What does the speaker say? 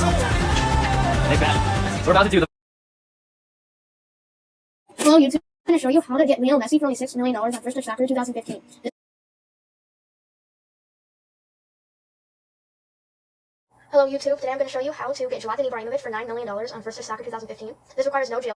Hey, Ben. We're about to do the. Hello YouTube, I'm going to show you how to get Lionel Messi for only $6 million on First Touch Soccer 2015. Hello YouTube, today I'm going to show you how to get Zlatan Ibrahimovic for $9 million on First Touch Soccer 2015. This requires no jail.